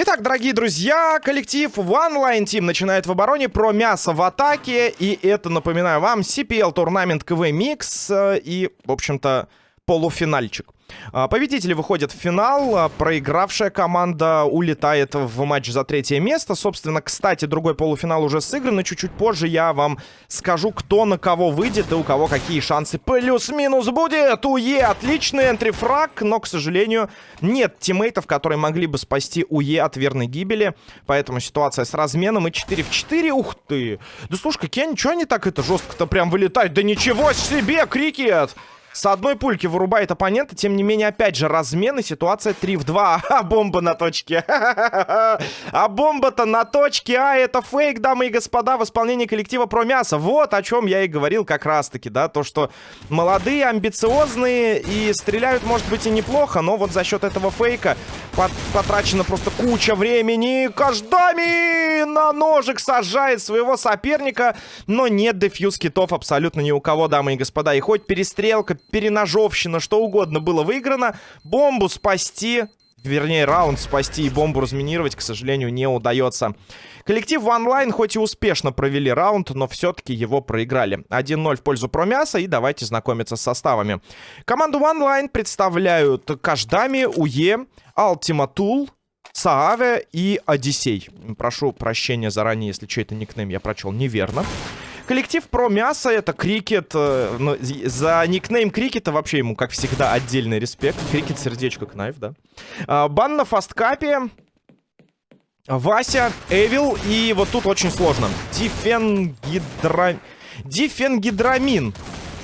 Итак, дорогие друзья, коллектив One Line Team начинает в обороне про мясо в атаке. И это, напоминаю вам, CPL турнамент КВ Микс и, в общем-то, полуфинальчик. А, победители выходят в финал, а, проигравшая команда улетает в матч за третье место. Собственно, кстати, другой полуфинал уже сыгран, и чуть-чуть позже я вам скажу, кто на кого выйдет и у кого какие шансы плюс-минус будет. УЕ отличный энтрифраг, но, к сожалению, нет тиммейтов, которые могли бы спасти УЕ от верной гибели. Поэтому ситуация с разменом и 4 в 4. Ух ты! Да слушай, какие они, что они так это жестко-то прям вылетают? Да ничего себе, крикет! С одной пульки вырубает оппонента. Тем не менее, опять же, размен и ситуация 3 в 2. А, бомба на точке. А бомба-то на точке. А, это фейк, дамы и господа, в исполнении коллектива про мясо. Вот о чем я и говорил как раз-таки, да. То, что молодые, амбициозные и стреляют, может быть, и неплохо. Но вот за счет этого фейка потрачено просто куча времени. Каждами на ножик сажает своего соперника. Но нет дефьюз китов абсолютно ни у кого, дамы и господа. И хоть перестрелка, переножовщина, что угодно было выиграно. Бомбу спасти, вернее, раунд спасти и бомбу разминировать, к сожалению, не удается. Коллектив онлайн хоть и успешно провели раунд, но все-таки его проиграли. 1-0 в пользу Промяса, и давайте знакомиться с составами. Команду онлайн представляют Каждами, Уе, Алтиматул, Сааве и Одиссей. Прошу прощения заранее, если чей-то никнейм я прочел неверно. Коллектив про мясо, это крикет. Э, ну, за никнейм крикета вообще ему, как всегда, отдельный респект. Крикет, сердечко, кнайф, да. А, бан на фасткапе. Вася, Эвил и вот тут очень сложно. Дифенгидра... Дифенгидрамин.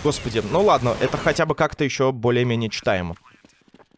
Господи, ну ладно, это хотя бы как-то еще более-менее читаемо.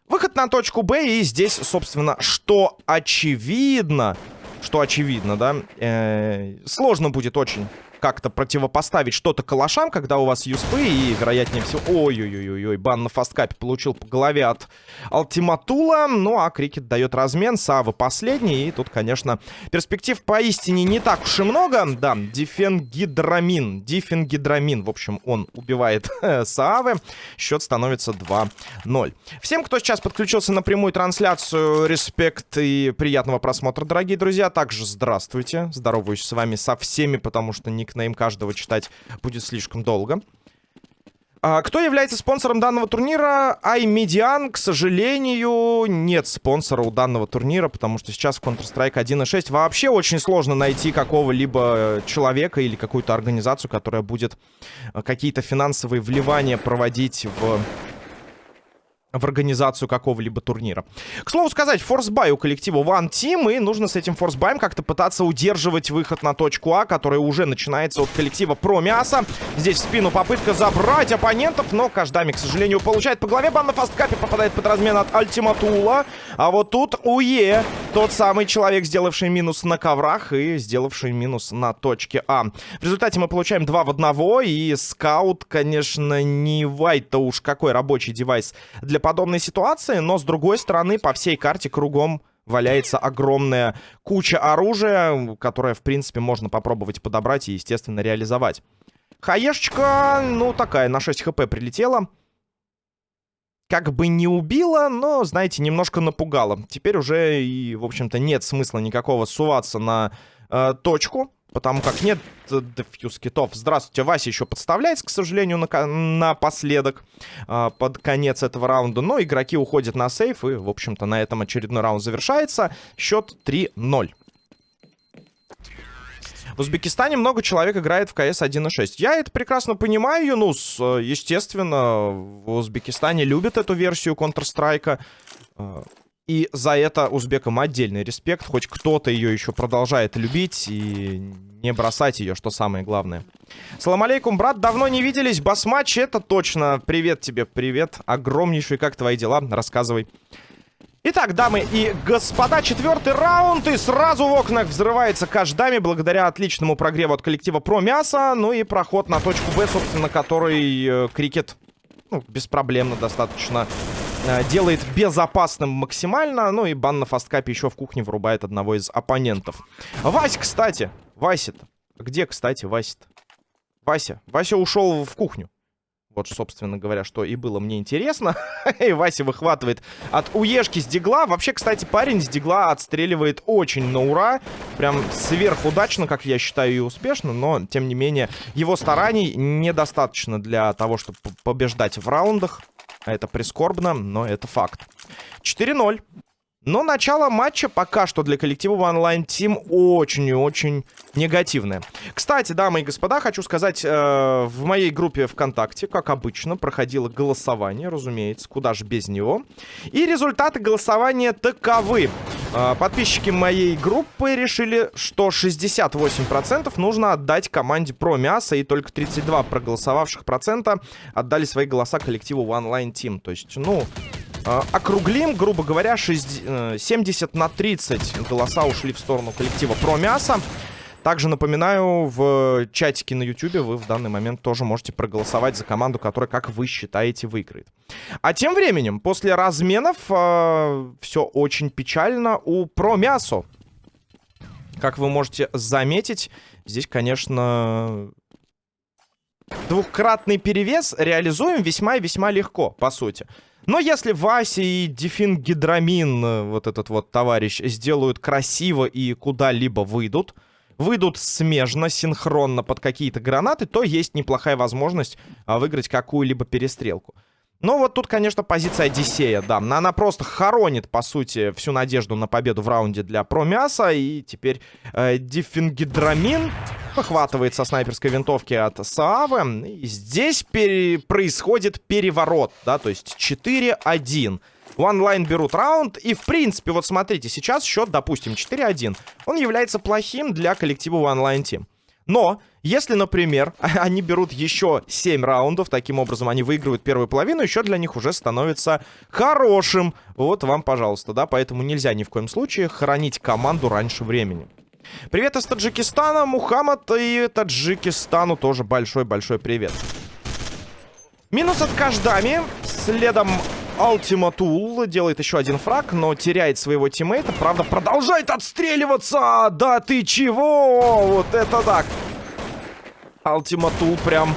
Выход на точку Б, и здесь, собственно, что очевидно, что очевидно, да, э -э сложно будет очень как-то противопоставить что-то калашам, когда у вас юспы, и, вероятнее всего... Ой-ой-ой-ой, бан на фасткапе получил по голове от Алтиматула. Ну, а Крикет дает размен, Сава последний, и тут, конечно, перспектив поистине не так уж и много. Да, Дифенгидрамин, Дифенгидрамин, в общем, он убивает Саавы. Счет становится 2-0. Всем, кто сейчас подключился на прямую трансляцию, респект и приятного просмотра, дорогие друзья. Также здравствуйте, здороваюсь с вами со всеми, потому что не никнейм каждого читать будет слишком долго. А, кто является спонсором данного турнира? iMedian, к сожалению, нет спонсора у данного турнира, потому что сейчас в Counter-Strike 1.6 вообще очень сложно найти какого-либо человека или какую-то организацию, которая будет а, какие-то финансовые вливания проводить в в организацию какого-либо турнира. К слову сказать, форсбай у коллектива One Team, и нужно с этим форсбаем как-то пытаться удерживать выход на точку А, которая уже начинается от коллектива Про Мясо. Здесь в спину попытка забрать оппонентов, но Каждами, к сожалению, получает по голове. Бан на фасткапе попадает под размен от Альтиматула. А вот тут Уе, тот самый человек, сделавший минус на коврах и сделавший минус на точке А. В результате мы получаем 2 в 1, и скаут, конечно, не вайт-то уж какой рабочий девайс для подобной ситуации, но с другой стороны по всей карте кругом валяется огромная куча оружия, которое, в принципе, можно попробовать подобрать и, естественно, реализовать. Хаешечка, ну, такая, на 6 хп прилетела. Как бы не убила, но, знаете, немножко напугала. Теперь уже и, в общем-то, нет смысла никакого суваться на э, точку. Потому как нет дефьюз китов. Здравствуйте, Вася еще подставляется, к сожалению, на напоследок. Э, под конец этого раунда. Но игроки уходят на сейф. И, в общем-то, на этом очередной раунд завершается. Счет 3-0. В Узбекистане много человек играет в КС 1.6. Я это прекрасно понимаю, Юнус. Естественно, в Узбекистане любят эту версию Counter-Strike. И за это узбекам отдельный респект. Хоть кто-то ее еще продолжает любить и не бросать ее, что самое главное. Салам алейкум, брат, давно не виделись. Басматч, это точно. Привет тебе, привет. Огромнейший, как твои дела? Рассказывай. Итак, дамы и господа, четвертый раунд. И сразу в окнах взрывается каждами благодаря отличному прогреву от коллектива Про Мясо. Ну и проход на точку Б, собственно, который э, крикет ну, беспроблемно достаточно Э, делает безопасным максимально. Ну и бан на фасткапе еще в кухне вырубает одного из оппонентов. Вась, кстати. Вася-то. Где, кстати, Вася-то? Вася. Вася ушел в кухню. Вот, собственно говоря, что и было мне интересно. и Вася выхватывает от уешки с дигла. Вообще, кстати, парень с дигла отстреливает очень на ура. Прям сверхудачно, как я считаю, и успешно. Но, тем не менее, его стараний недостаточно для того, чтобы побеждать в раундах. Это прискорбно, но это факт. 4-0. Но начало матча пока что для коллектива Line Team очень и очень негативное. Кстати, дамы и господа, хочу сказать, э, в моей группе ВКонтакте, как обычно, проходило голосование, разумеется, куда же без него. И результаты голосования таковы. Э, подписчики моей группы решили, что 68% нужно отдать команде Про Мясо, и только 32 проголосовавших процента отдали свои голоса коллективу Line Team. То есть, ну, округлим, грубо говоря, 60, 70 э, на 30 голоса ушли в сторону коллектива про мясо. Также напоминаю, в чатике на YouTube вы в данный момент тоже можете проголосовать за команду, которая, как вы считаете, выиграет. А тем временем, после разменов, э, все очень печально у про мясо. Как вы можете заметить, здесь, конечно, двухкратный перевес реализуем весьма и весьма легко, по сути. Но если Вася и Дефин Гидрамин, э, вот этот вот товарищ, сделают красиво и куда-либо выйдут, выйдут смежно, синхронно под какие-то гранаты, то есть неплохая возможность а, выиграть какую-либо перестрелку. Но вот тут, конечно, позиция Одиссея, да. Она просто хоронит, по сути, всю надежду на победу в раунде для Промяса. И теперь э, Диффингидрамин выхватывает со снайперской винтовки от Саавы. И здесь пере... происходит переворот, да, то есть 4-1. Онлайн берут раунд. И, в принципе, вот смотрите, сейчас счет, допустим, 4-1. Он является плохим для коллектива онлайн Team. Но, если, например, они берут еще 7 раундов, таким образом они выигрывают первую половину, еще для них уже становится хорошим. Вот вам, пожалуйста, да, поэтому нельзя ни в коем случае хранить команду раньше времени. Привет из Таджикистана, Мухаммад, и Таджикистану тоже большой-большой привет. Минус от Каждами, следом Ultima делает еще один фраг, но теряет своего тиммейта. Правда, продолжает отстреливаться! Да ты чего? Вот это так! Ultima прям...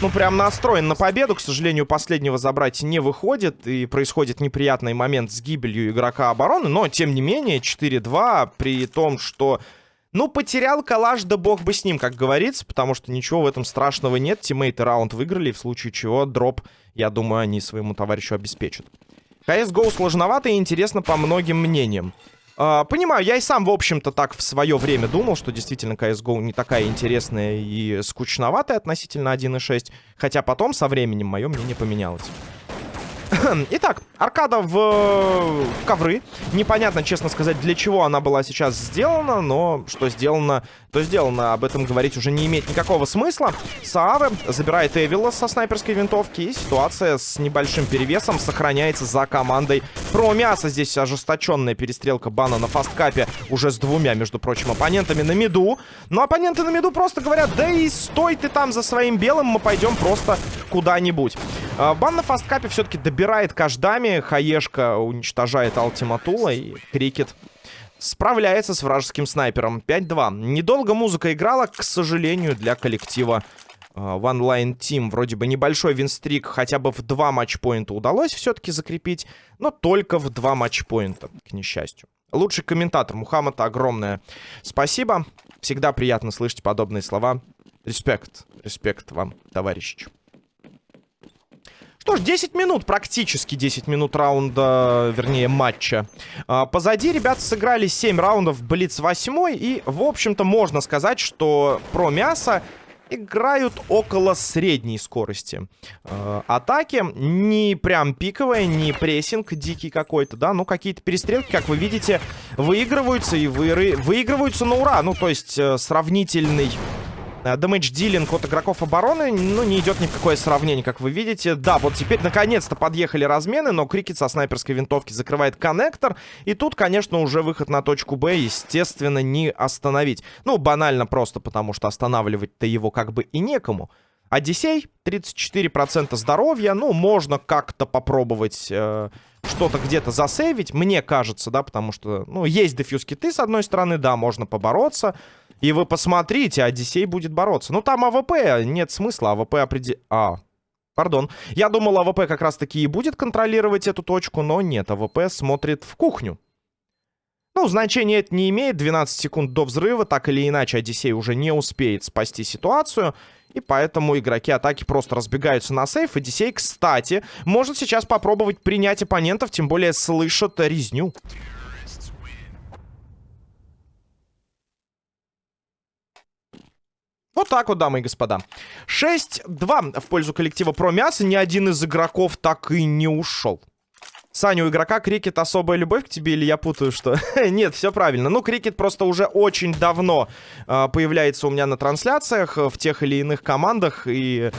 Ну, прям настроен на победу. К сожалению, последнего забрать не выходит. И происходит неприятный момент с гибелью игрока обороны. Но, тем не менее, 4-2. При том, что ну, потерял калаш, да бог бы с ним, как говорится, потому что ничего в этом страшного нет. Тиммейты раунд выиграли, в случае чего дроп, я думаю, они своему товарищу обеспечат. CSGO сложновато и интересно по многим мнениям. Uh, понимаю, я и сам, в общем-то, так в свое время думал, что действительно CSGO не такая интересная и скучноватая относительно 1.6. Хотя потом, со временем, мое мнение поменялось. Итак, аркада в э, ковры. Непонятно, честно сказать, для чего она была сейчас сделана, но что сделано, то сделано. Об этом говорить уже не имеет никакого смысла. Сааве забирает Эвилла со снайперской винтовки, и ситуация с небольшим перевесом сохраняется за командой про мясо. Здесь ожесточенная перестрелка бана на фасткапе уже с двумя, между прочим, оппонентами на миду. Но оппоненты на миду просто говорят, да и стой ты там за своим белым, мы пойдем просто куда-нибудь. А, бан на фасткапе все-таки добирает каждами. Хаешка уничтожает Алтиматула и Крикет справляется с вражеским снайпером. 5-2. Недолго музыка играла, к сожалению, для коллектива One Line Team. Вроде бы небольшой винстрик хотя бы в два матчпоинта удалось все-таки закрепить, но только в два матчпоинта, к несчастью. Лучший комментатор Мухаммад, огромное спасибо. Всегда приятно слышать подобные слова. Респект, респект вам, товарищи. Что ж, 10 минут, практически 10 минут раунда, вернее, матча. А, позади ребята сыграли 7 раундов Блиц 8. И, в общем-то, можно сказать, что про мясо играют около средней скорости э, атаки. Не прям пиковая, не прессинг дикий какой-то, да, но какие-то перестрелки, как вы видите, выигрываются и вы... выигрываются на ура. Ну, то есть э, сравнительный Дэмэдж-дилинг от игроков обороны, ну, не идет ни в какое сравнение, как вы видите. Да, вот теперь наконец-то подъехали размены, но Крикет со снайперской винтовки закрывает коннектор. И тут, конечно, уже выход на точку Б, естественно, не остановить. Ну, банально просто, потому что останавливать-то его как бы и некому. Одиссей, 34% здоровья, ну, можно как-то попробовать... Э что-то где-то засейвить, мне кажется, да, потому что, ну, есть дефьюз киты, с одной стороны, да, можно побороться, и вы посмотрите, Одиссей будет бороться. Ну, там АВП, нет смысла, АВП определ... А, Пардон. Я думал, АВП как раз-таки и будет контролировать эту точку, но нет, АВП смотрит в кухню. Ну, значения это не имеет. 12 секунд до взрыва. Так или иначе, Одиссей уже не успеет спасти ситуацию. И поэтому игроки атаки просто разбегаются на save. Одиссей, кстати, может сейчас попробовать принять оппонентов, тем более слышат резню. Вот так вот, дамы и господа. 6-2 в пользу коллектива про мясо. Ни один из игроков так и не ушел. Саня, у игрока крикет особая любовь к тебе или я путаю, что? Нет, все правильно. Ну, крикет просто уже очень давно э, появляется у меня на трансляциях в тех или иных командах. И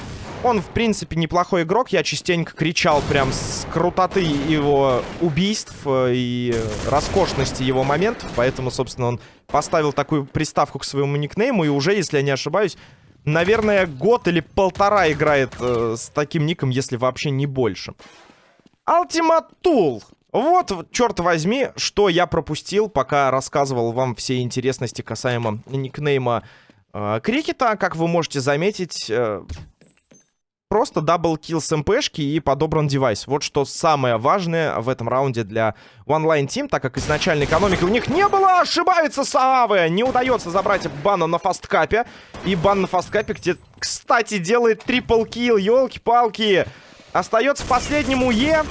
он, в принципе, неплохой игрок. Я частенько кричал прям с крутоты его убийств э, и роскошности его моментов. Поэтому, собственно, он поставил такую приставку к своему никнейму. И уже, если я не ошибаюсь, наверное, год или полтора играет э, с таким ником, если вообще не больше. Tool. Вот, черт возьми, что я пропустил, пока рассказывал вам все интересности касаемо никнейма э, Крикета. Как вы можете заметить, э, просто double kill с МПшки и подобран девайс. Вот что самое важное в этом раунде для OneLine Team, так как изначально экономики у них не было. Ошибаются Саавы. Не удается забрать бана на фасткапе. И бан на фасткапе, где, кстати, делает triple kill. Елки-палки. Остается последнему Е.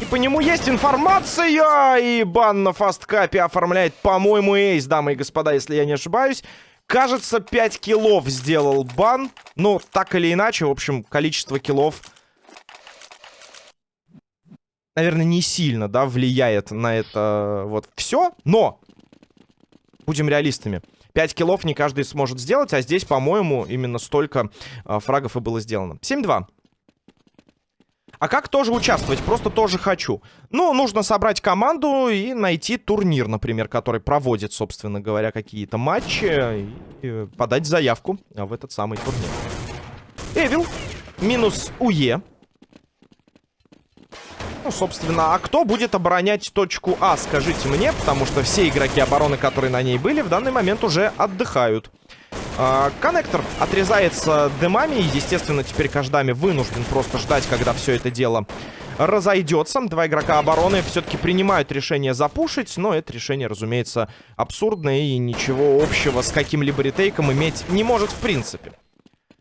И по нему есть информация. И бан на фасткапе оформляет, по-моему, ace, дамы и господа, если я не ошибаюсь. Кажется, 5 киллов сделал бан. Ну, так или иначе, в общем, количество киллов... Наверное, не сильно, да, влияет на это вот все. Но! Будем реалистами. 5 киллов не каждый сможет сделать, а здесь, по-моему, именно столько э, фрагов и было сделано. 7-2. А как тоже участвовать? Просто тоже хочу. Ну, нужно собрать команду и найти турнир, например, который проводит, собственно говоря, какие-то матчи. И подать заявку в этот самый турнир. Эвил. Минус УЕ. Ну, собственно, а кто будет оборонять точку А, скажите мне, потому что все игроки обороны, которые на ней были, в данный момент уже отдыхают. А, коннектор отрезается дымами. И, естественно, теперь Каждами вынужден просто ждать, когда все это дело разойдется. Два игрока обороны все-таки принимают решение запушить, но это решение, разумеется, абсурдное и ничего общего с каким-либо ретейком иметь не может в принципе.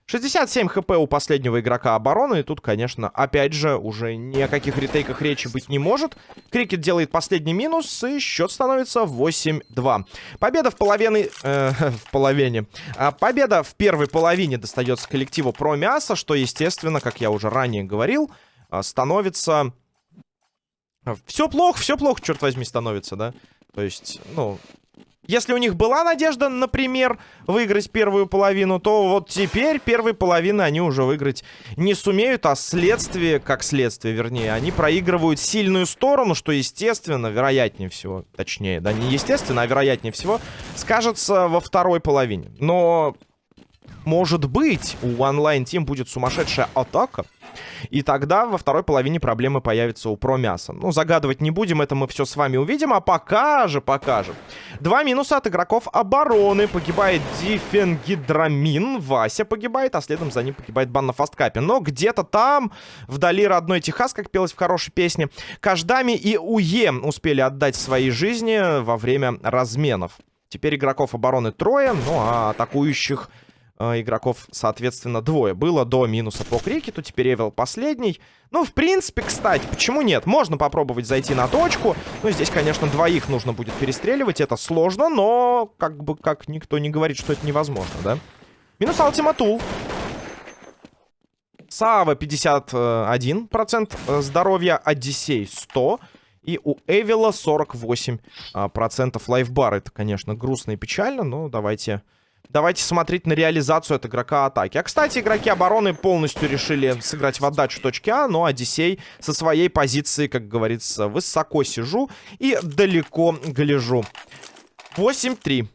67 хп у последнего игрока обороны. И тут, конечно, опять же, уже ни о каких ретейках речи быть не может. Крикет делает последний минус, и счет становится 8-2. Победа в половине... Э, в половине. А победа в первой половине достается коллективу про мясо, что, естественно, как я уже ранее говорил, а, становится... Все плохо, все плохо, черт возьми, становится, да? То есть, ну, если у них была надежда, например, выиграть первую половину, то вот теперь первой половины они уже выиграть не сумеют, а следствие, как следствие, вернее, они проигрывают сильную сторону, что, естественно, вероятнее всего, точнее, да, не естественно, а вероятнее всего, скажется во второй половине. Но, может быть, у Online Team будет сумасшедшая атака, и тогда во второй половине проблемы появятся у Промяса. Ну, загадывать не будем, это мы все с вами увидим. А пока же, пока же. Два минуса от игроков обороны. Погибает Дифенгидрамин. Вася погибает, а следом за ним погибает бан на фасткапе. Но где-то там, вдали родной Техас, как пелось в хорошей песне, Каждами и Уе успели отдать свои жизни во время разменов. Теперь игроков обороны трое, ну а атакующих э, игроков, соответственно, двое. Было до минуса по крикету, теперь Эвел последний. Ну, в принципе, кстати, почему нет? Можно попробовать зайти на точку. Ну, здесь, конечно, двоих нужно будет перестреливать. Это сложно, но как бы как никто не говорит, что это невозможно, да? Минус Алтиматул. Сава 51% э, здоровья, Одиссей 100%. И у Эвила 48% э, лайфбар. Это, конечно, грустно и печально, но давайте Давайте смотреть на реализацию от игрока атаки. А, кстати, игроки обороны полностью решили сыграть в отдачу точки А, но Одиссей со своей позиции, как говорится, высоко сижу и далеко гляжу. 8-3.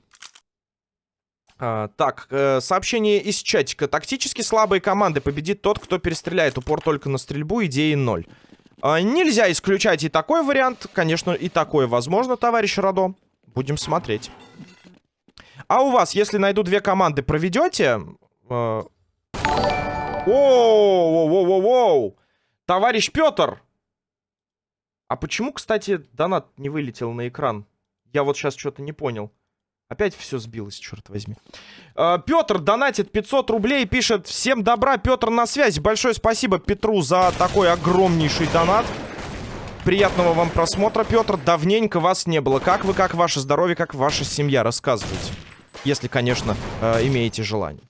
А, так, э, сообщение из чатика. Тактически слабые команды победит тот, кто перестреляет упор только на стрельбу, идеи 0. А, нельзя исключать и такой вариант. Конечно, и такое возможно, товарищ Радо. Будем смотреть. А у вас, если найду две команды, проведете? Э, Воу-воу-воу-воу! Товарищ Петр! А почему, кстати, донат не вылетел на экран? Я вот сейчас что-то не понял. Опять все сбилось, черт возьми. Uh, Петр донатит 500 рублей, пишет Всем добра, Петр на связи. Большое спасибо Петру за такой огромнейший донат. Приятного вам просмотра, Петр. Давненько вас не было. Как вы, как ваше здоровье, как ваша семья? Рассказывайте. Если, конечно, uh, имеете желание.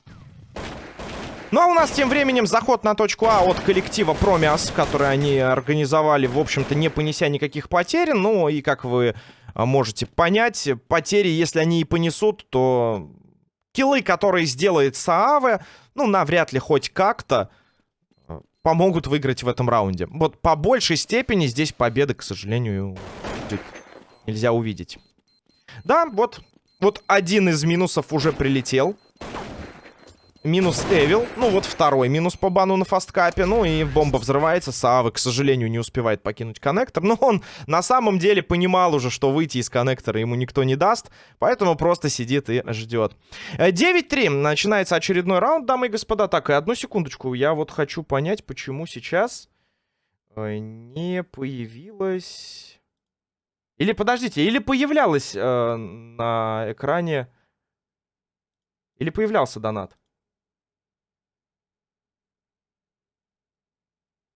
Ну а у нас тем временем заход на точку А от коллектива Промиас, который они организовали, в общем-то, не понеся никаких потерь. Ну и как вы а, можете понять, потери, если они и понесут, то киллы, которые сделает Сааве, ну навряд ли хоть как-то а, помогут выиграть в этом раунде. Вот по большей степени здесь победы, к сожалению, нельзя увидеть. Да, вот, вот один из минусов уже прилетел. Минус Эвил. Ну, вот второй минус по бану на фасткапе. Ну, и бомба взрывается. Савы, к сожалению, не успевает покинуть коннектор. Но он на самом деле понимал уже, что выйти из коннектора ему никто не даст. Поэтому просто сидит и ждет. 9-3. Начинается очередной раунд, дамы и господа. Так, и одну секундочку. Я вот хочу понять, почему сейчас э, не появилась... Или, подождите, или появлялась э, на экране... Или появлялся донат?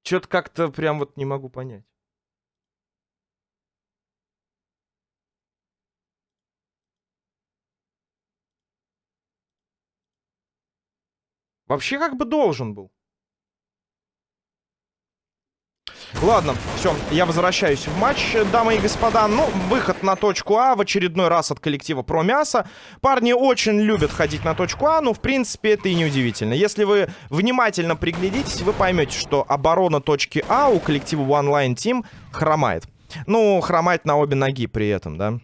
Что-то как-то прям вот не могу понять. Вообще как бы должен был. Ладно, все, я возвращаюсь в матч, дамы и господа. Ну, выход на точку А в очередной раз от коллектива Про Мясо. Парни очень любят ходить на точку А, но, в принципе, это и не удивительно. Если вы внимательно приглядитесь, вы поймете, что оборона точки А у коллектива One Line Team хромает. Ну, хромает на обе ноги при этом, да.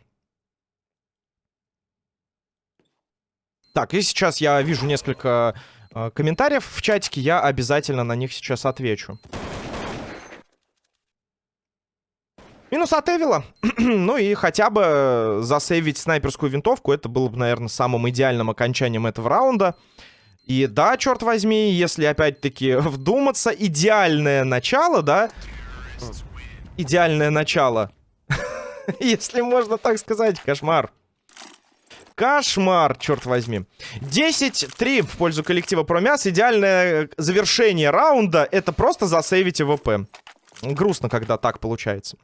Так, и сейчас я вижу несколько э, комментариев в чатике, я обязательно на них сейчас отвечу. Минус от Эвила. ну и хотя бы э, засейвить снайперскую винтовку, это было бы, наверное, самым идеальным окончанием этого раунда. И да, черт возьми, если опять-таки вдуматься, идеальное начало, да? Идеальное начало. если можно так сказать, кошмар. Кошмар, черт возьми. 10-3 в пользу коллектива Промяс. Идеальное завершение раунда — это просто засейвить ВП. Грустно, когда так получается.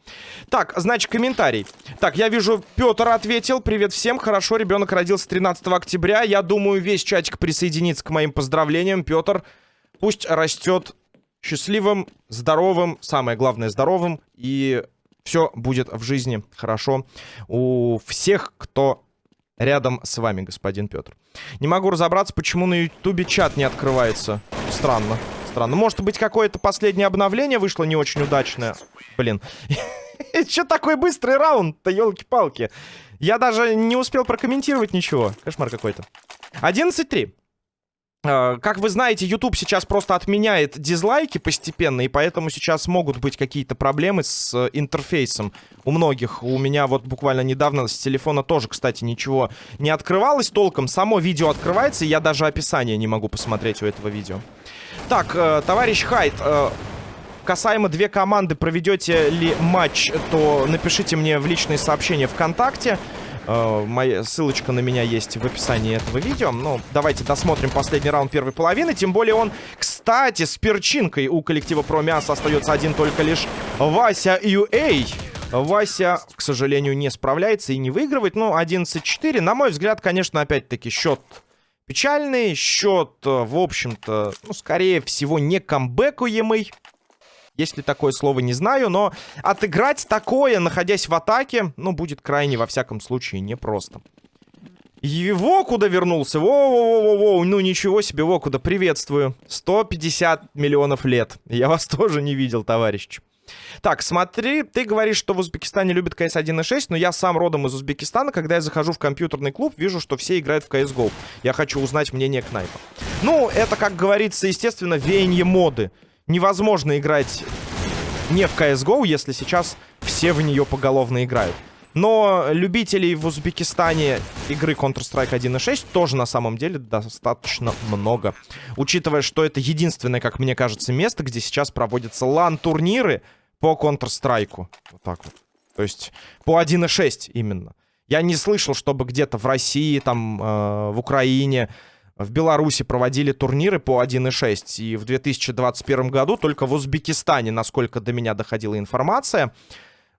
Так, значит, комментарий. Так, я вижу, Петр ответил. Привет всем. Хорошо, ребенок родился 13 октября. Я думаю, весь чатик присоединится к моим поздравлениям. Петр, пусть растет счастливым, здоровым, самое главное, здоровым. И все будет в жизни хорошо у всех, кто рядом с вами, господин Петр. Не могу разобраться, почему на ютубе чат не открывается. Странно странно. Может быть, какое-то последнее обновление вышло не очень удачное. Блин. Че такой быстрый раунд-то, елки-палки. Я даже не успел прокомментировать ничего. Кошмар какой-то. 11-3. А, как вы знаете, YouTube сейчас просто отменяет дизлайки постепенно, и поэтому сейчас могут быть какие-то проблемы с э, интерфейсом у многих. У меня вот буквально недавно с телефона тоже, кстати, ничего не открывалось толком. Само видео открывается, и я даже описание не могу посмотреть у этого видео. Так, э, товарищ Хайт, э, касаемо две команды, проведете ли матч, то напишите мне в личные сообщения ВКонтакте. Uh, моя ссылочка на меня есть в описании этого видео. Ну, давайте досмотрим последний раунд первой половины. Тем более он, кстати, с перчинкой у коллектива Промиас остается один только лишь Вася UA. Вася, к сожалению, не справляется и не выигрывает. Ну, 11-4. На мой взгляд, конечно, опять-таки счет Печальный счет, э, в общем-то, ну, скорее всего, не камбэкуемый. Если такое слово не знаю, но отыграть такое, находясь в атаке, ну, будет крайне, во всяком случае, непросто. Его куда вернулся? Воу-воу-воу-воу, ну ничего себе, во куда, приветствую. 150 миллионов лет. Я вас тоже не видел, товарищ. Так, смотри, ты говоришь, что в Узбекистане любят CS 1.6, но я сам родом из Узбекистана. Когда я захожу в компьютерный клуб, вижу, что все играют в CSGO. Я хочу узнать мнение Кнайпа. Ну, это, как говорится, естественно, веяние моды. Невозможно играть не в CSGO, если сейчас все в нее поголовно играют. Но любителей в Узбекистане игры Counter-Strike 1.6 тоже на самом деле достаточно много. Учитывая, что это единственное, как мне кажется, место, где сейчас проводятся лан-турниры по Counter-Strike. Вот так вот. То есть по 1.6 именно. Я не слышал, чтобы где-то в России, там, э, в Украине, в Беларуси проводили турниры по 1.6. И в 2021 году только в Узбекистане, насколько до меня доходила информация,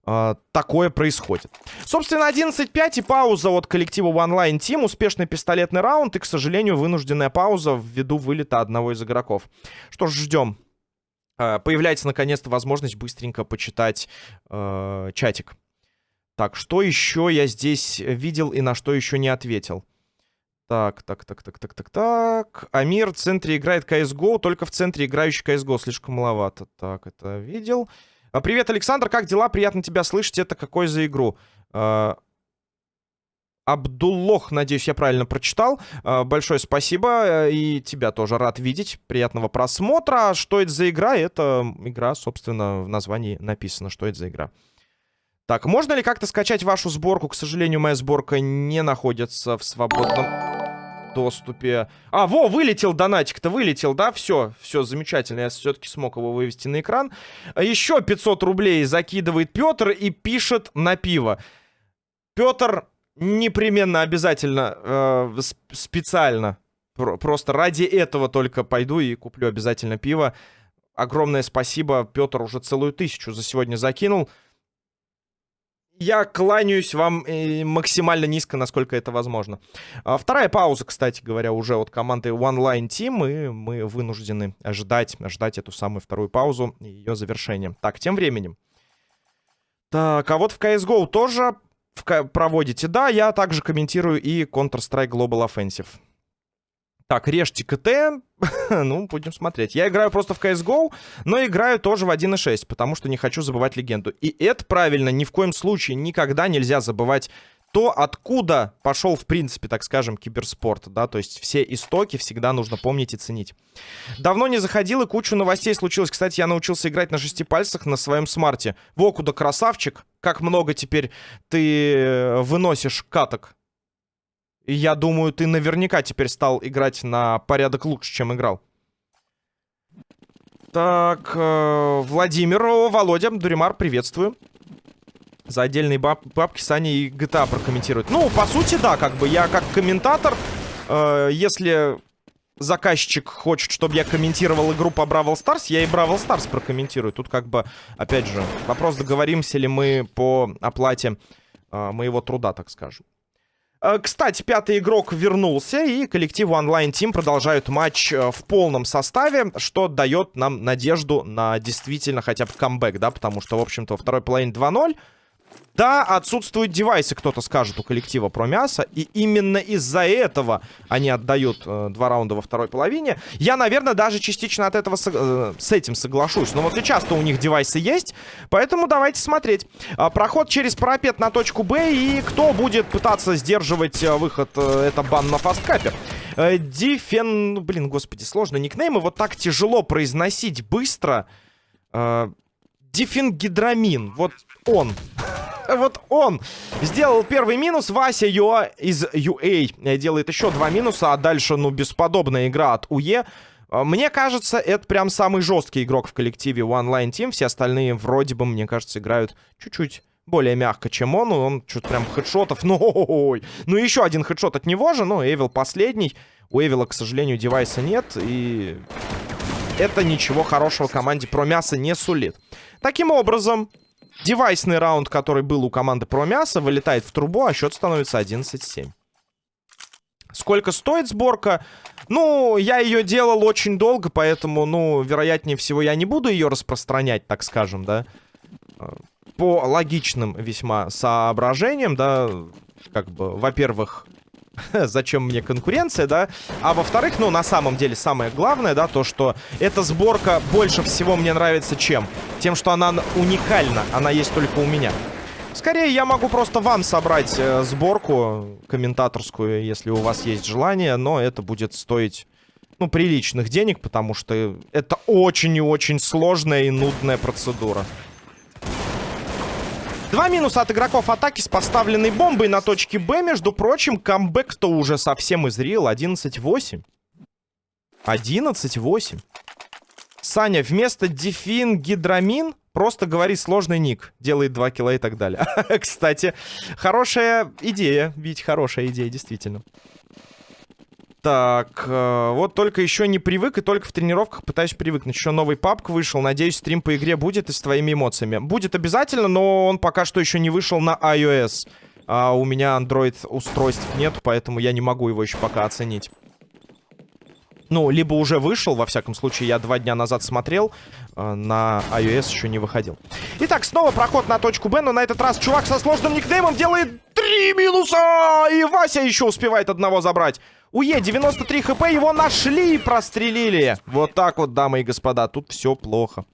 э, такое происходит. Собственно, 11.5 и пауза от коллектива One Line Team. Успешный пистолетный раунд и, к сожалению, вынужденная пауза ввиду вылета одного из игроков. Что ж, ждем. Э, появляется, наконец-то, возможность быстренько почитать э, чатик. Так, что еще я здесь видел и на что еще не ответил? Так, так, так, так, так, так, так. Амир в центре играет CSGO, только в центре играющий CSGO слишком маловато. Так, это видел. А, привет, Александр, как дела? Приятно тебя слышать. Это какой за игру? А, Абдуллох, надеюсь, я правильно прочитал. А, большое спасибо. И тебя тоже рад видеть. Приятного просмотра. Что это за игра? Это игра, собственно, в названии написано, что это за игра. Так, можно ли как-то скачать вашу сборку? К сожалению, моя сборка не находится в свободном доступе. А, во, вылетел донатик-то, вылетел, да? Все, все, замечательно. Я все-таки смог его вывести на экран. Еще 500 рублей закидывает Петр и пишет на пиво. Петр непременно, обязательно, э, специально, просто ради этого только пойду и куплю обязательно пиво. Огромное спасибо. Петр уже целую тысячу за сегодня закинул я кланяюсь вам э, максимально низко, насколько это возможно. А, вторая пауза, кстати говоря, уже от команды One Line Team, и мы вынуждены ждать, ждать эту самую вторую паузу и ее завершение. Так, тем временем. Так, а вот в CSGO тоже проводите. Да, я также комментирую и Counter-Strike Global Offensive. Так, режьте КТ. ну, будем смотреть. Я играю просто в CSGO, но играю тоже в 1.6, потому что не хочу забывать легенду. И это правильно, ни в коем случае никогда нельзя забывать то, откуда пошел, в принципе, так скажем, киберспорт, да, то есть все истоки всегда нужно помнить и ценить. Давно не заходил, и кучу новостей случилось. Кстати, я научился играть на шести пальцах на своем смарте. Во, куда красавчик, как много теперь ты э, выносишь каток я думаю, ты наверняка теперь стал играть на порядок лучше, чем играл. Так, э, Владимир, о, Володя, Дуримар, приветствую. За отдельные баб бабки Саня и GTA прокомментируют. Ну, по сути, да, как бы я как комментатор, э, если заказчик хочет, чтобы я комментировал игру по Brawl Stars, я и Brawl Stars прокомментирую. Тут как бы, опять же, вопрос, договоримся ли мы по оплате э, моего труда, так скажем. Э, кстати, пятый игрок вернулся, и коллектив Online Team продолжают матч э, в полном составе, что дает нам надежду на действительно хотя бы камбэк, да, потому что, в общем-то, во второй половине 2-0 да, отсутствуют девайсы, кто-то скажет у коллектива про мясо. И именно из-за этого они отдают э, два раунда во второй половине. Я, наверное, даже частично от этого э, с этим соглашусь. Но вот сейчас-то у них девайсы есть. Поэтому давайте смотреть. Э, проход через парапет на точку Б. И кто будет пытаться сдерживать э, выход? Э, это бан на фасткапе. Э, Дифен... Блин, господи, сложно. Никнеймы вот так тяжело произносить быстро. Э, Дифенгидрамин. Вот он. вот он сделал первый минус. Вася Юа из UA делает еще два минуса. А дальше, ну, бесподобная игра от УЕ. А, мне кажется, это прям самый жесткий игрок в коллективе One Line Team. Все остальные вроде бы, мне кажется, играют чуть-чуть более мягко, чем он. Он что-то прям хедшотов. Ну, ой. ну еще один хедшот от него же. Ну, Эвил последний. У Эвила, к сожалению, девайса нет. И это ничего хорошего команде про мясо не сулит. Таким образом, Девайсный раунд, который был у команды про мясо, вылетает в трубу, а счет становится 11-7. Сколько стоит сборка? Ну, я ее делал очень долго, поэтому, ну, вероятнее всего, я не буду ее распространять, так скажем, да. По логичным весьма соображениям, да, как бы, во-первых, зачем мне конкуренция, да? А во-вторых, ну, на самом деле, самое главное, да, то, что эта сборка больше всего мне нравится чем? Тем, что она уникальна, она есть только у меня. Скорее, я могу просто вам собрать э, сборку комментаторскую, если у вас есть желание, но это будет стоить, ну, приличных денег, потому что это очень и очень сложная и нудная процедура. Два минуса от игроков атаки с поставленной бомбой на точке Б. Между прочим, камбэк-то уже совсем изрел. 11-8. 11-8. Саня, вместо дефин гидрамин просто говори сложный ник. Делает 2 кило и так далее. Кстати, хорошая идея. Ведь хорошая идея, действительно. Так, э, вот только еще не привык и только в тренировках пытаюсь привыкнуть. Еще новый папк вышел. Надеюсь, стрим по игре будет и с твоими эмоциями. Будет обязательно, но он пока что еще не вышел на iOS. А у меня Android устройств нет, поэтому я не могу его еще пока оценить. Ну, либо уже вышел, во всяком случае, я два дня назад смотрел, э, на iOS еще не выходил. Итак, снова проход на точку Б, но на этот раз чувак со сложным никнеймом делает три минуса! И Вася еще успевает одного забрать. Уе, 93 хп, его нашли и прострелили. Вот так вот, дамы и господа, тут все плохо.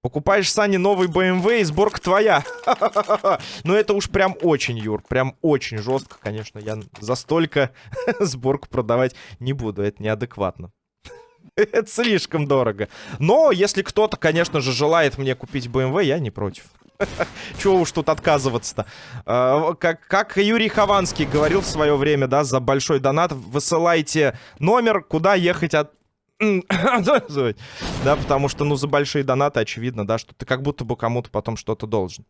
Покупаешь, Сани, новый BMW и сборка твоя. Но это уж прям очень, Юр, прям очень жестко, конечно. Я за столько сборку продавать не буду, это неадекватно. это слишком дорого. Но если кто-то, конечно же, желает мне купить BMW, я не против. Чего уж тут отказываться-то? А, как, как Юрий Хованский говорил в свое время, да, за большой донат, высылайте номер, куда ехать от... да, потому что, ну, за большие донаты очевидно, да, что ты как будто бы кому-то потом что-то должен.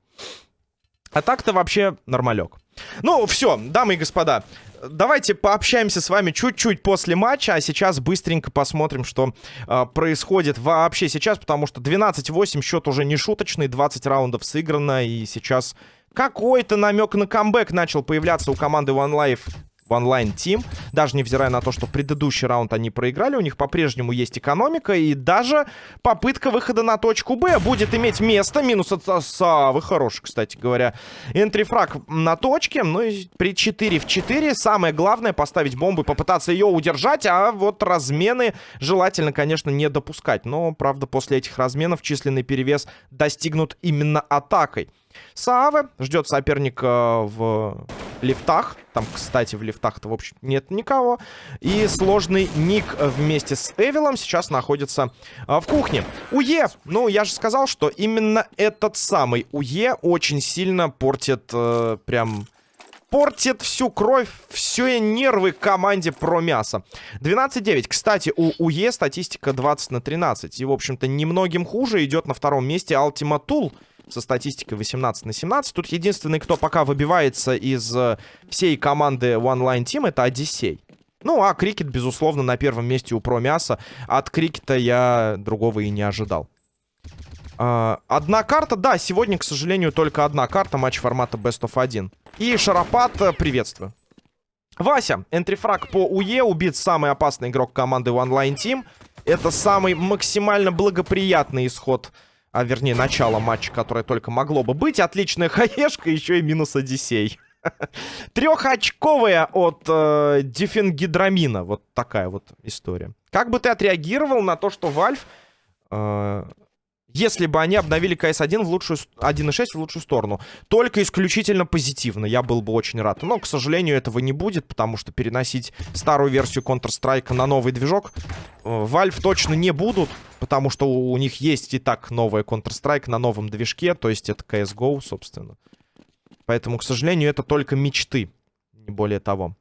А так-то вообще нормалек. Ну, все, дамы и господа, давайте пообщаемся с вами чуть-чуть после матча, а сейчас быстренько посмотрим, что э, происходит вообще сейчас, потому что 12-8 счет уже не шуточный, 20 раундов сыграно, и сейчас какой-то намек на камбэк начал появляться у команды One Life в онлайн-тим. Даже невзирая на то, что предыдущий раунд они проиграли, у них по-прежнему есть экономика. И даже попытка выхода на точку Б будет иметь место. Минус от Савы. Хороший, кстати говоря. Энтрифраг на точке. Ну и при 4 в 4 самое главное поставить бомбу и попытаться ее удержать. А вот размены желательно, конечно, не допускать. Но, правда, после этих разменов численный перевес достигнут именно атакой. Сааве ждет соперника в лифтах. Там, кстати, в лифтах-то, в общем, нет никого. И сложный ник вместе с Эвилом сейчас находится а, в кухне. УЕ! Ну, я же сказал, что именно этот самый УЕ очень сильно портит э, прям портит всю кровь, все нервы команде про мясо. 12-9. Кстати, у УЕ статистика 20 на 13. И, в общем-то, немногим хуже идет на втором месте Ultima Tool со статистикой 18 на 17. Тут единственный, кто пока выбивается из э, всей команды One Line Team, это Одиссей. Ну, а Крикет, безусловно, на первом месте у Промяса. От Крикета я другого и не ожидал. А, одна карта, да, сегодня, к сожалению, только одна карта, матч формата Best of 1. И Шарапат, э, приветствую. Вася, энтрифраг по УЕ, убит самый опасный игрок команды One Line Team. Это самый максимально благоприятный исход а вернее начало матча, которое только могло бы быть. Отличная хаешка, еще и минус Одиссей. Трехочковая от э, дифенгидрамина. Вот такая вот история. Как бы ты отреагировал на то, что Valve э, если бы они обновили CS1 в лучшую 1.6 в лучшую сторону. Только исключительно позитивно. Я был бы очень рад. Но, к сожалению, этого не будет, потому что переносить старую версию Counter-Strike на новый движок э, Valve точно не будут, потому что у них есть и так новая Counter-Strike на новом движке, то есть это CSGO, собственно. Поэтому, к сожалению, это только мечты, не более того.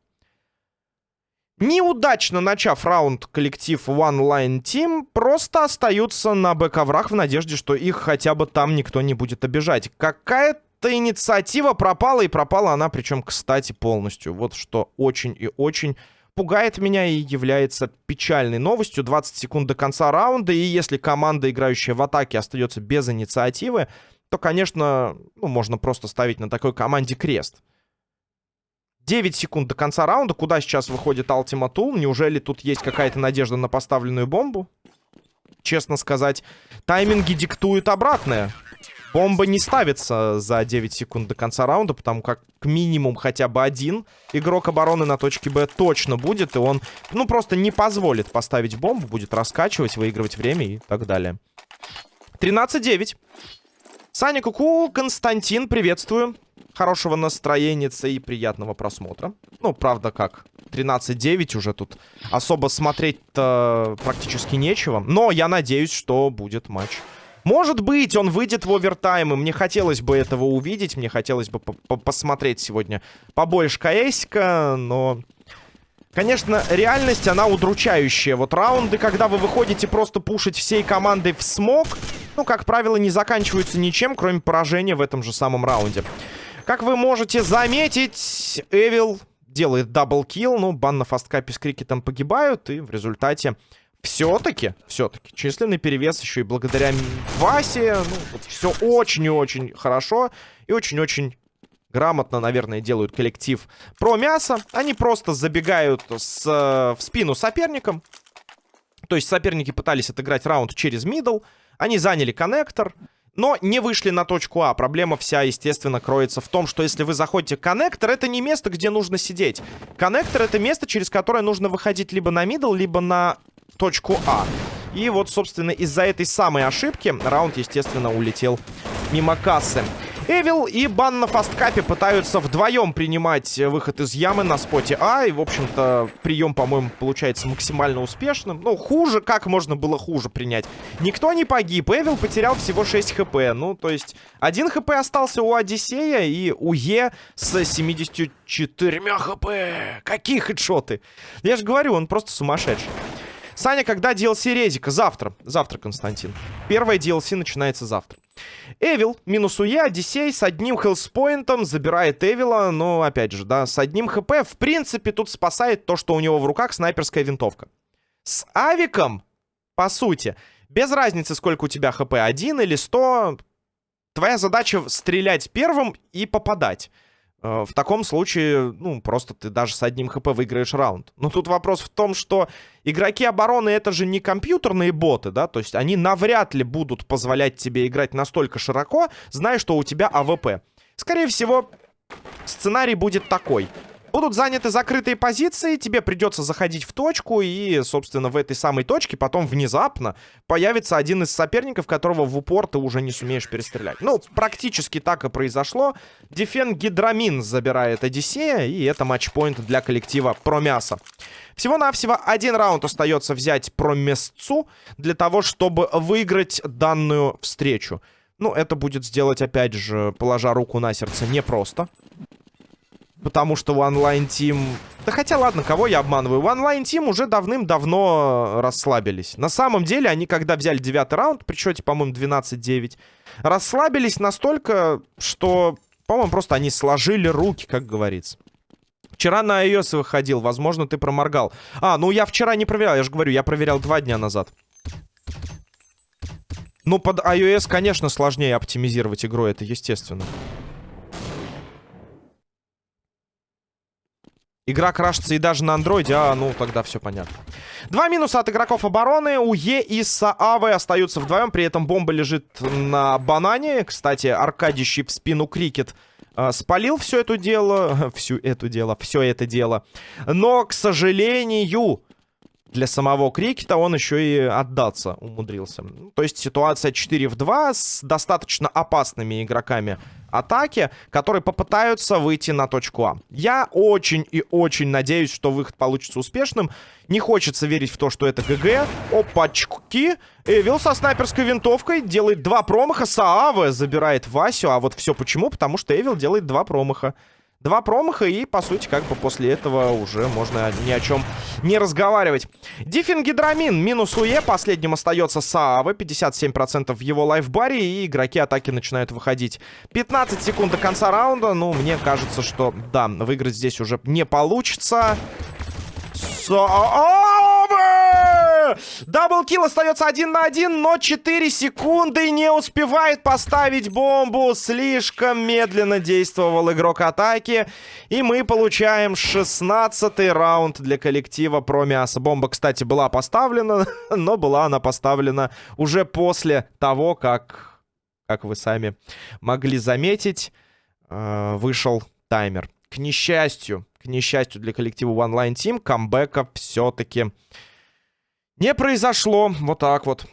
Неудачно начав раунд коллектив One Line Team просто остаются на бэковрах в надежде, что их хотя бы там никто не будет обижать. Какая-то инициатива пропала, и пропала она, причем, кстати, полностью. Вот что очень и очень пугает меня и является печальной новостью. 20 секунд до конца раунда, и если команда, играющая в атаке, остается без инициативы, то, конечно, ну, можно просто ставить на такой команде крест. 9 секунд до конца раунда. Куда сейчас выходит Ultima Tool? Неужели тут есть какая-то надежда на поставленную бомбу? Честно сказать, тайминги диктуют обратное. Бомба не ставится за 9 секунд до конца раунда, потому как к минимум хотя бы один игрок обороны на точке Б точно будет, и он, ну, просто не позволит поставить бомбу, будет раскачивать, выигрывать время и так далее. 13-9. Саня Куку, Константин, приветствую. Хорошего настроения и приятного просмотра. Ну, правда, как 13-9 уже тут особо смотреть-то практически нечего. Но я надеюсь, что будет матч Может быть, он выйдет в овертайм, и мне хотелось бы этого увидеть, мне хотелось бы посмотреть сегодня побольше КСика, но... Конечно, реальность, она удручающая. Вот раунды, когда вы выходите просто пушить всей командой в smoke, ну, как правило, не заканчиваются ничем, кроме поражения в этом же самом раунде. Как вы можете заметить, Эвил делает double kill, ну, бан на фасткапе с крикетом погибают, и в результате все-таки, все-таки, численный перевес еще и благодаря Васе, ну, все очень и очень хорошо и очень-очень грамотно, наверное, делают коллектив Промясо. Они просто забегают с, в спину соперникам. То есть соперники пытались отыграть раунд через middle. Они заняли коннектор, но не вышли на точку А. Проблема вся, естественно, кроется в том, что если вы заходите коннектор, это не место, где нужно сидеть. Коннектор — это место, через которое нужно выходить либо на мидл, либо на точку А. И вот, собственно, из-за этой самой ошибки раунд, естественно, улетел мимо кассы. Эвил и Бан на фасткапе пытаются вдвоем принимать выход из ямы на споте А. И, в общем-то, прием, по-моему, получается максимально успешным. Ну, хуже, как можно было хуже принять? Никто не погиб. Эвил потерял всего 6 хп. Ну, то есть, один хп остался у Одиссея и у Е с 74 хп. Какие хедшоты? Я же говорю, он просто сумасшедший. Саня, когда DLC Резика? Завтра. Завтра, Константин. Первая DLC начинается завтра. Эвил, минус УЕ, Одиссей с одним хелспоинтом забирает Эвила, но, опять же, да, с одним хп. В принципе, тут спасает то, что у него в руках снайперская винтовка. С Авиком, по сути, без разницы, сколько у тебя хп, один или сто, твоя задача стрелять первым и попадать. Э, в таком случае, ну, просто ты даже с одним хп выиграешь раунд. Но тут вопрос в том, что игроки обороны это же не компьютерные боты, да, то есть они навряд ли будут позволять тебе играть настолько широко, зная, что у тебя AWP. Скорее всего, сценарий будет такой. Будут заняты закрытые позиции, тебе придется заходить в точку, и, собственно, в этой самой точке потом внезапно появится один из соперников, которого в упор ты уже не сумеешь перестрелять. Ну, практически так и произошло. Дифенгидрамин забирает Одиссея, и это match point для коллектива Промяса. Всего-навсего один раунд остается взять Промесцу для того, чтобы выиграть данную встречу. Ну, это будет сделать, опять же, положа руку на сердце, непросто. Потому что у онлайн Team... Да хотя, ладно, кого я обманываю? У онлайн Team уже давным-давно расслабились. На самом деле, они когда взяли девятый раунд, при счете, по-моему, 12-9, расслабились настолько, что, по-моему, просто они сложили руки, как говорится. Вчера на iOS выходил, возможно, ты проморгал. А, ну я вчера не проверял, я же говорю, я проверял два дня назад. Ну, под iOS, конечно, сложнее оптимизировать игру, это естественно. Игра крашится и даже на андроиде, а, ну, тогда все понятно. Два минуса от игроков обороны. У Е и Саавы остаются вдвоем, при этом бомба лежит на банане. Кстати, аркадищий в спину крикет э, спалил все это дело, всю эту дело, все это дело. Но, к сожалению, для самого крикета он еще и отдаться умудрился. То есть ситуация 4 в 2 с достаточно опасными игроками атаки, которые попытаются выйти на точку А. Я очень и очень надеюсь, что выход получится успешным. Не хочется верить в то, что это ГГ. Опачки. Эвил со снайперской винтовкой делает два промаха. Саава забирает Васю. А вот все почему? Потому что Эвил делает два промаха. Два промаха, и, по сути, как бы после этого уже можно ни о чем не разговаривать. Диффингидрамин минус УЕ. Последним остается Саавы. 57% в его лайфбаре, и игроки атаки начинают выходить. 15 секунд до конца раунда. Ну, мне кажется, что, да, выиграть здесь уже не получится. Саавы! Даблкил остается один на один, но 4 секунды не успевает поставить бомбу. Слишком медленно действовал игрок атаки. И мы получаем 16 раунд для коллектива про мясо. Бомба, кстати, была поставлена, но была она поставлена уже после того, как, как вы сами могли заметить, э, вышел таймер. К несчастью, к несчастью для коллектива One Line Team, камбэка все-таки не произошло. Вот так вот.